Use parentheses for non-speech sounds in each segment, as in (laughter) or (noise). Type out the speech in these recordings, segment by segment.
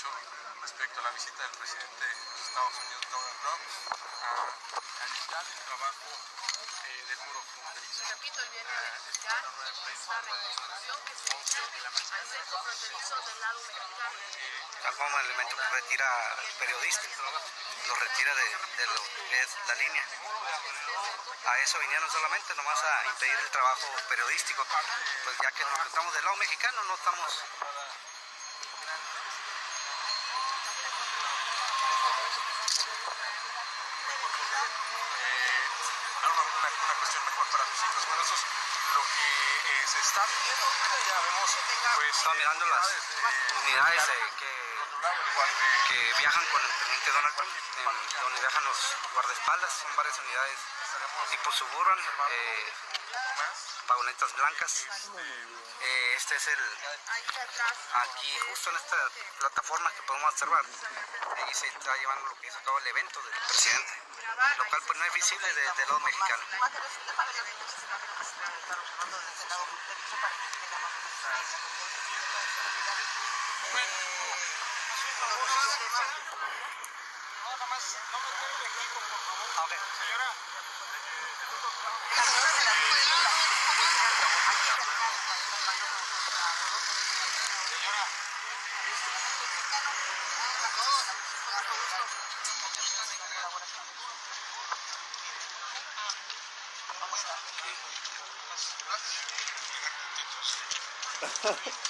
hecho respecto a la visita del presidente de los Estados Unidos, Donald Trump, a analizar el trabajo eh, del muro fronterizo. Repito, él viene a explicar esta reconstrucción que se hizo al centro fronterizo del lado mexicano. Tal como el elemento que retira periodistas, lo retira de, de lo que es la línea. A eso vinieron solamente, nomás a impedir el trabajo periodístico. Pues ya que nos encontramos del lado mexicano, no estamos eh, una, una, una cuestión mejor para tus hijos. Bueno, eso es lo que eh, se está viendo ahorita. Ya vemos, pues, Estaba mirando las eh, unidades eh, que, viajan con el presidente Donald Trump, donde viajan los guardaespaldas, son varias unidades tipo suburban, eh, blancas. Eh, este es el, aquí justo en esta plataforma que podemos observar, ahí se está llevando lo que es a cabo el evento del presidente, lo cual pues no es visible desde el lado mexicano. de las (laughs)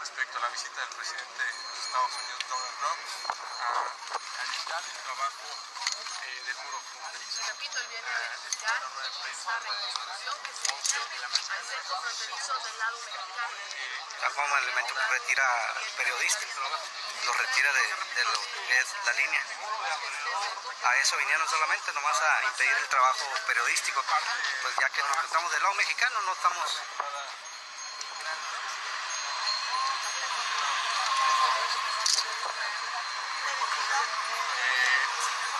respecto a la visita del presidente de los Estados Unidos, Donald Trump, a analizar el trabajo eh, del muro fronterizo. Repito, él viene a explicar esta reconstrucción que se hizo al centro fronterizo del lado mexicano. Tal como el elemento que retira periodistas, lo retira de, de lo que es la línea. A eso vinieron solamente, nomás a impedir el trabajo periodístico. Pues ya que nos encontramos del lado mexicano, no estamos eh,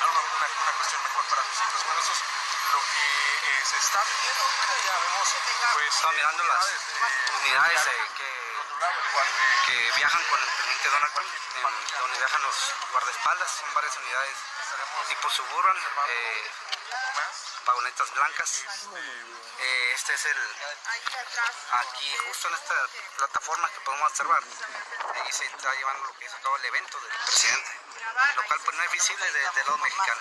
una, una, una cuestión mejor para tus hijos. Bueno, eso es lo que eh, se está viendo ahorita. Ya vemos, pues, Estaba mirando las eh, unidades eh, que, viajan con el presidente Donald Trump, donde viajan los guardaespaldas, son varias unidades tipo suburban, eh, vagonetas blancas. Eh, este es el, aquí justo en esta plataforma que podemos observar, ahí se está llevando lo que es a cabo el evento del presidente, lo cual pues no es visible de- del lado mexicano.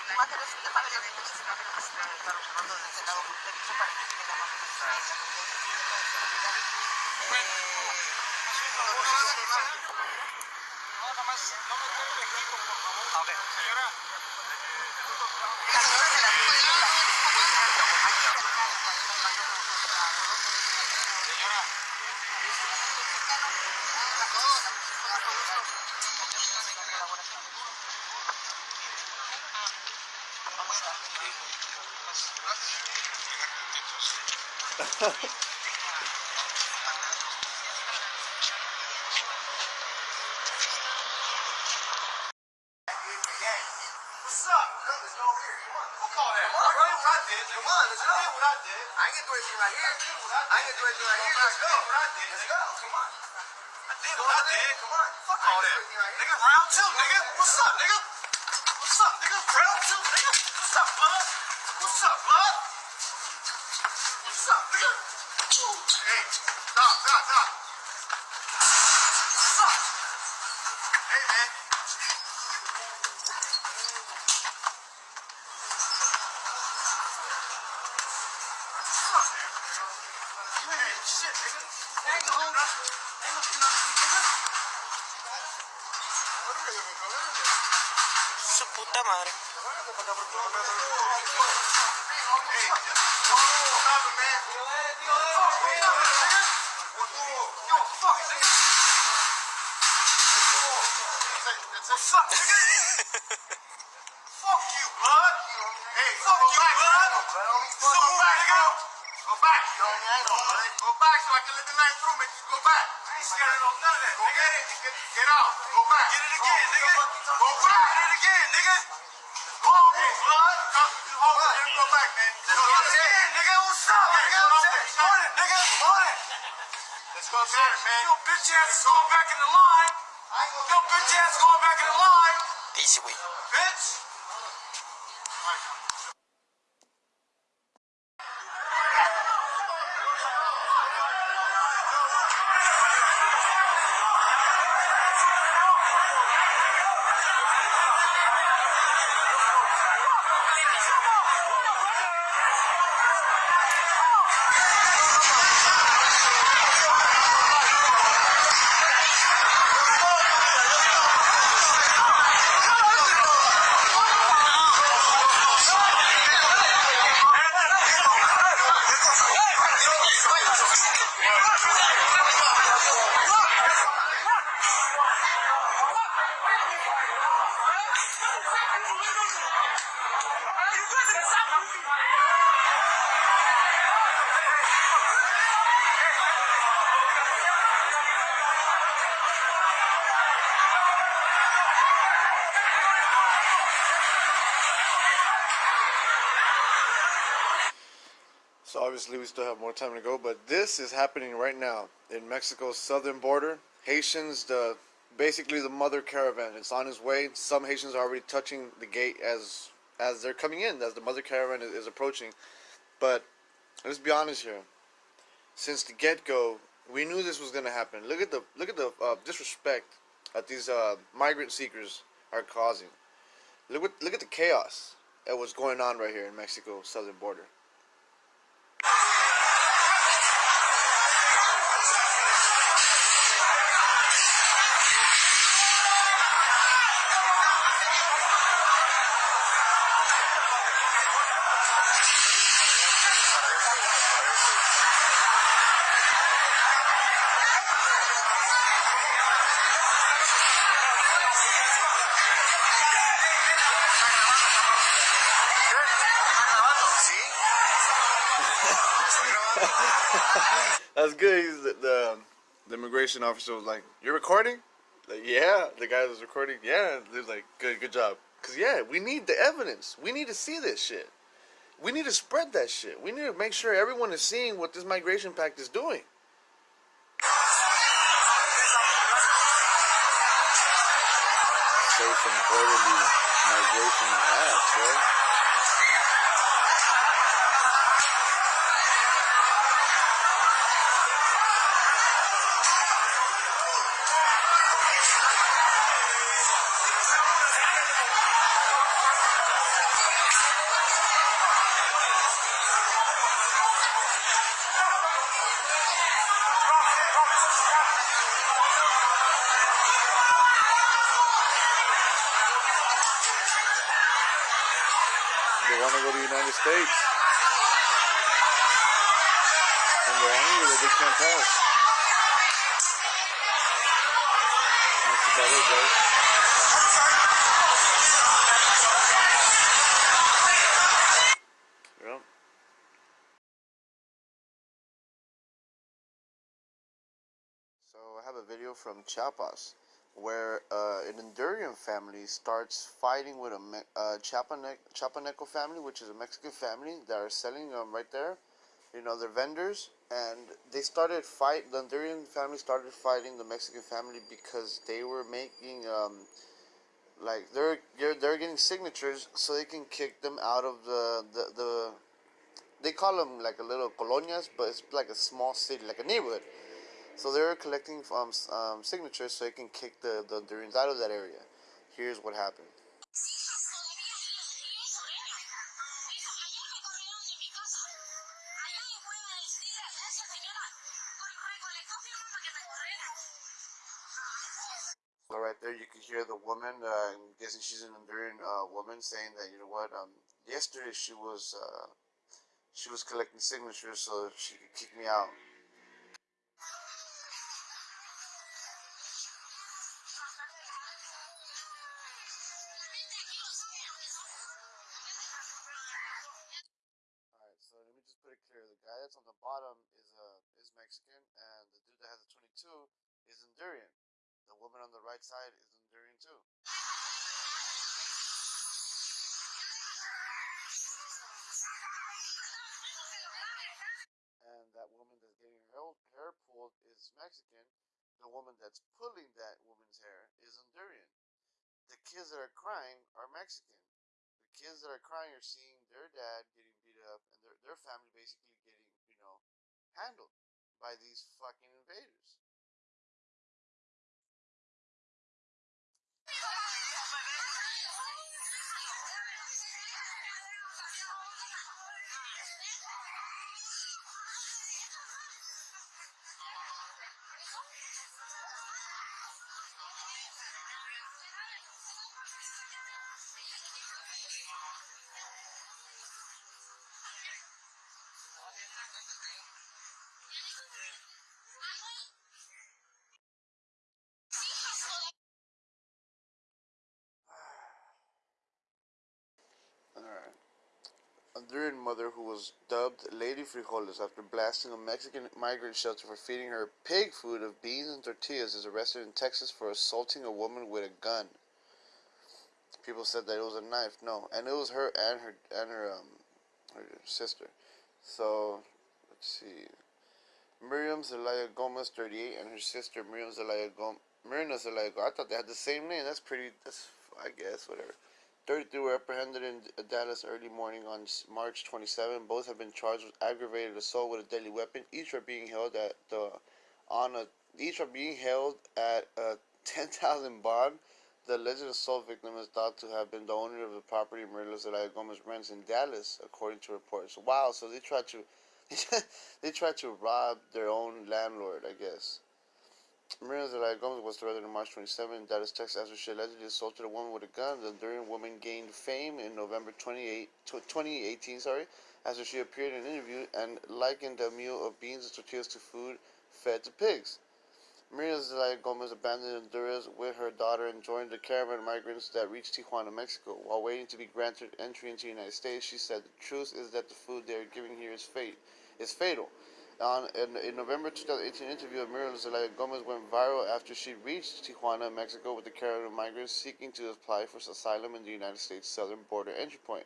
No, Nigga, round two, nigga. What's up, nigga? Up, nigga? Fuck you, bud. Hey, fuck you, bud. So go back, nigga. Go back. Go back so I can let the night through, man. Just go back. I ain't scared of none of that. Go get it. Get, get out. Go back. Get it again, nigga. Go Let's go get it, man. Yo, bitch ass is going back in the line. Yo, bitch ass going back in the line. Easy, güey. Bitch. Still have more time to go, but this is happening right now in Mexico's southern border. Haitians, the basically the mother caravan, it's on its way. Some Haitians are already touching the gate as as they're coming in, as the mother caravan is, is approaching. But let's be honest here. Since the get go, we knew this was gonna happen. Look at the look at the uh, disrespect that these uh, migrant seekers are causing. Look what look at the chaos that was going on right here in Mexico's southern border. Good. He's the, the the immigration officer was like, "You're recording?" Like, yeah. The guy was recording. Yeah. He was like, "Good, good job." Cause yeah, we need the evidence. We need to see this shit. We need to spread that shit. We need to make sure everyone is seeing what this migration pact is doing. Safe and orderly migration. Christ, bro. They want to go to the United States. And they're angry that they can't pass. That's about it, guys. Yep. So I have a video from Chiapas where uh, an Honduran family starts fighting with a Me- uh, Chiapanec- Chiapaneco family, which is a Mexican family that are selling um, right there. You know, they're vendors, and they started fight. The Honduran family started fighting the Mexican family because they were making um, like they're they're they're getting signatures so they can kick them out of the the, the they call them like a little colonias, but it's like a small city, like a neighborhood. So they're collecting um, um, signatures so they can kick the, the Hondurans out of that area. Here's what happened. So right there, you can hear the woman. Uh, I'm guessing she's an Honduran uh, woman saying that you know what? Um, yesterday she was uh, she was collecting signatures so she could kick me out. Is The woman on the right side is Honduran too. and that woman that's getting her hair pulled is Mexican. The woman that's pulling that woman's hair is Honduran. The kids that are crying are Mexican. The kids that are crying are seeing their dad getting beat up and their, their family basically getting, you know, handled by these fucking invaders. Honduran mother who was dubbed Lady Frijoles after blasting a Mexican migrant shelter for feeding her pig food of beans and tortillas is arrested in Texas for assaulting a woman with a gun. People said that it was a knife. No, and it was her and her and her um her sister. So let's see. Miriam Zelaya Gomez, 38, and her sister Miriam Zelaya Gomez. Miriam Zelaya Gomez. I thought they had the same name. That's pretty. That's I guess whatever. 33 were apprehended in uh, Dallas early morning on March 27. Both have been charged with aggravated assault with a deadly weapon. Each are being held at the on a each are being held at a (laughs) 10,000 bond. The alleged assault victim is thought to have been the owner of the property Maria Zelaya Gomez rents in Dallas, according to reports. Wow, so they tried to (laughs) they tried to rob their own landlord, I guess. Maria Zelaya Gomez was arrested on March 27 in Dallas, Texas, after she allegedly assaulted a woman with a gun. The Honduran woman gained fame in November 28, 2018, sorry, after she appeared in an interview and likened a meal of beans and tortillas to food fed to pigs. Maria Zelaya Gomez abandoned Honduras with her daughter and joined the caravan of migrants that reached Tijuana, Mexico. While waiting to be granted entry into the United States, she said, "The truth is that the food they are giving here is fate, is fatal." On in, in November 2018 interview of Maria Zelaya Gomez went viral after she reached Tijuana, Mexico, with the caravan of migrants seeking to apply for asylum in the United States southern border entry point.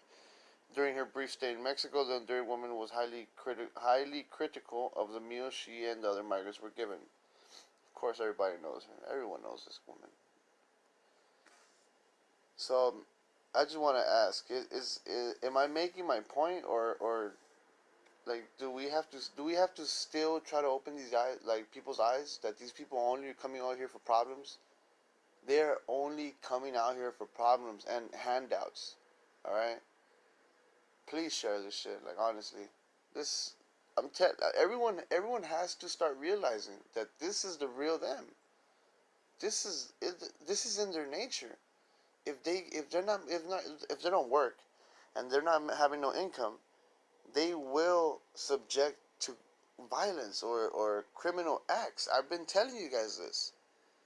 During her brief stay in Mexico, the Honduran woman was highly criti- highly critical of the meal she and the other migrants were given. Of course, everybody knows her. Everyone knows this woman. So, I just want to ask: is, is is am I making my point, or or like do we have to do we have to still try to open these eyes, like people's eyes, that these people only are coming out here for problems? They're only coming out here for problems and handouts. All right. Please share this shit. Like honestly, this I'm te- everyone everyone has to start realizing that this is the real them. This is it, this is in their nature. If they if they're not if not if they don't work, and they're not having no income, they will subject to violence or, or criminal acts. I've been telling you guys this.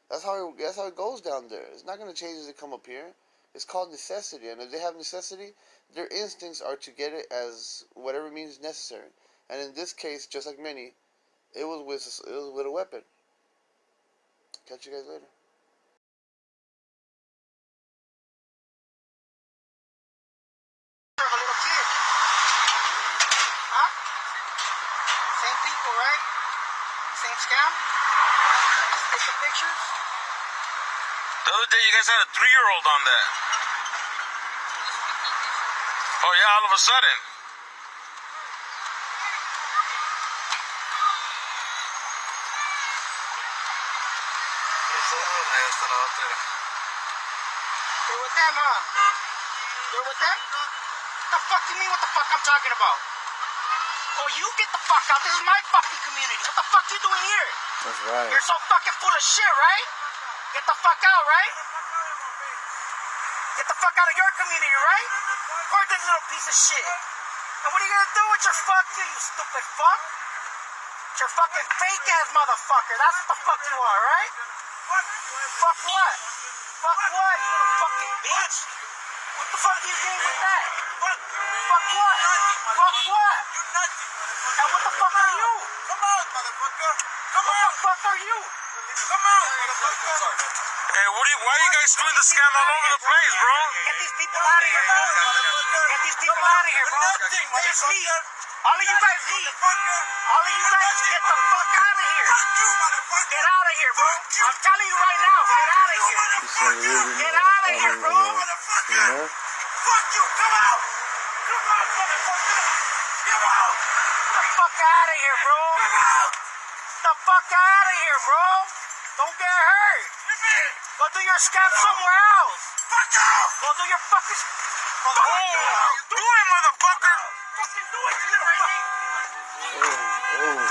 That's how it, that's how it goes down there. It's not gonna change as they come up here. It's called necessity, and if they have necessity, their instincts are to get it as whatever means necessary. And in this case, just like many, it was with it was with a weapon. Catch you guys later. of a little kid. Huh? Same people, right? Same scam? Take some pictures? The other day, you guys had a three-year-old on that. Oh yeah, all of a sudden. Ahí está la otra. You're with them, huh? You're with them? What the fuck do you mean what the fuck I'm talking about? Oh, you get the fuck out. This is my fucking community. What the fuck you doing here? That's right. You're so fucking full of shit, right? Get the fuck out, right? Get the fuck out of your community, right? Or this little piece of shit. And what are you gonna do with your fuck, you, you stupid fuck? You're fucking fake ass motherfucker. That's what the fuck you are, right? Fuck what? Fuck what, you little fucking bitch? What the fuck are you doing with that? Fuck what? Fuck what? And what the fuck are you? Come on, motherfucker. Come on. What the fuck are you? Come on. Hey, what are you, why are you guys doing the scam all over the place, bro? Get these people out of here, bro. Get these people out of here, bro. Nothing, Just leave. All of you guys leave. All of you guys get the fuck out of here. Fuck you, motherfucker. Get out of here, bro. I'm telling you right now, get out of here. Get out of here, bro. you know, you know? Fuck you. Come out. Come out, motherfucker. Come out. The fuck out of here, bro. Come out. The fuck out of here, bro. Don't get hurt. Go do your scam somewhere else. Fuck off. Go do your fucking. Oh, do it, motherfucker! Fucking do it, you little fucking. Oh, oh.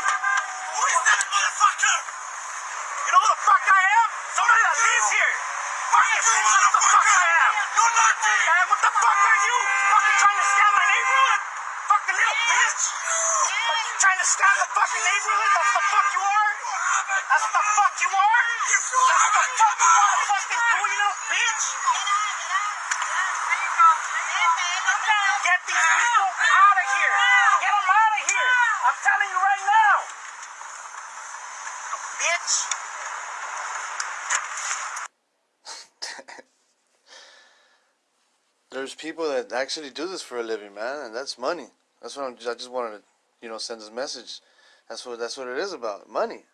Who is that motherfucker? You know who the fuck I am? Somebody that lives here. Fucking You bitch, what the fuck I am. You're nothing. Man, what the fuck are you? Fucking trying to scam my neighborhood? Fucking little bitch. You trying to scam the fucking neighborhood? That's the fuck you are? That's what the fuck you are? That's what the fuck you want to fucking do, you little bitch? Get these people out of here. Get them out of here. I'm telling you right now. Bitch. (laughs) There's people that actually do this for a living, man, and that's money. That's what I'm. I just wanted to, you know, send this message. That's what that's what it is about, money.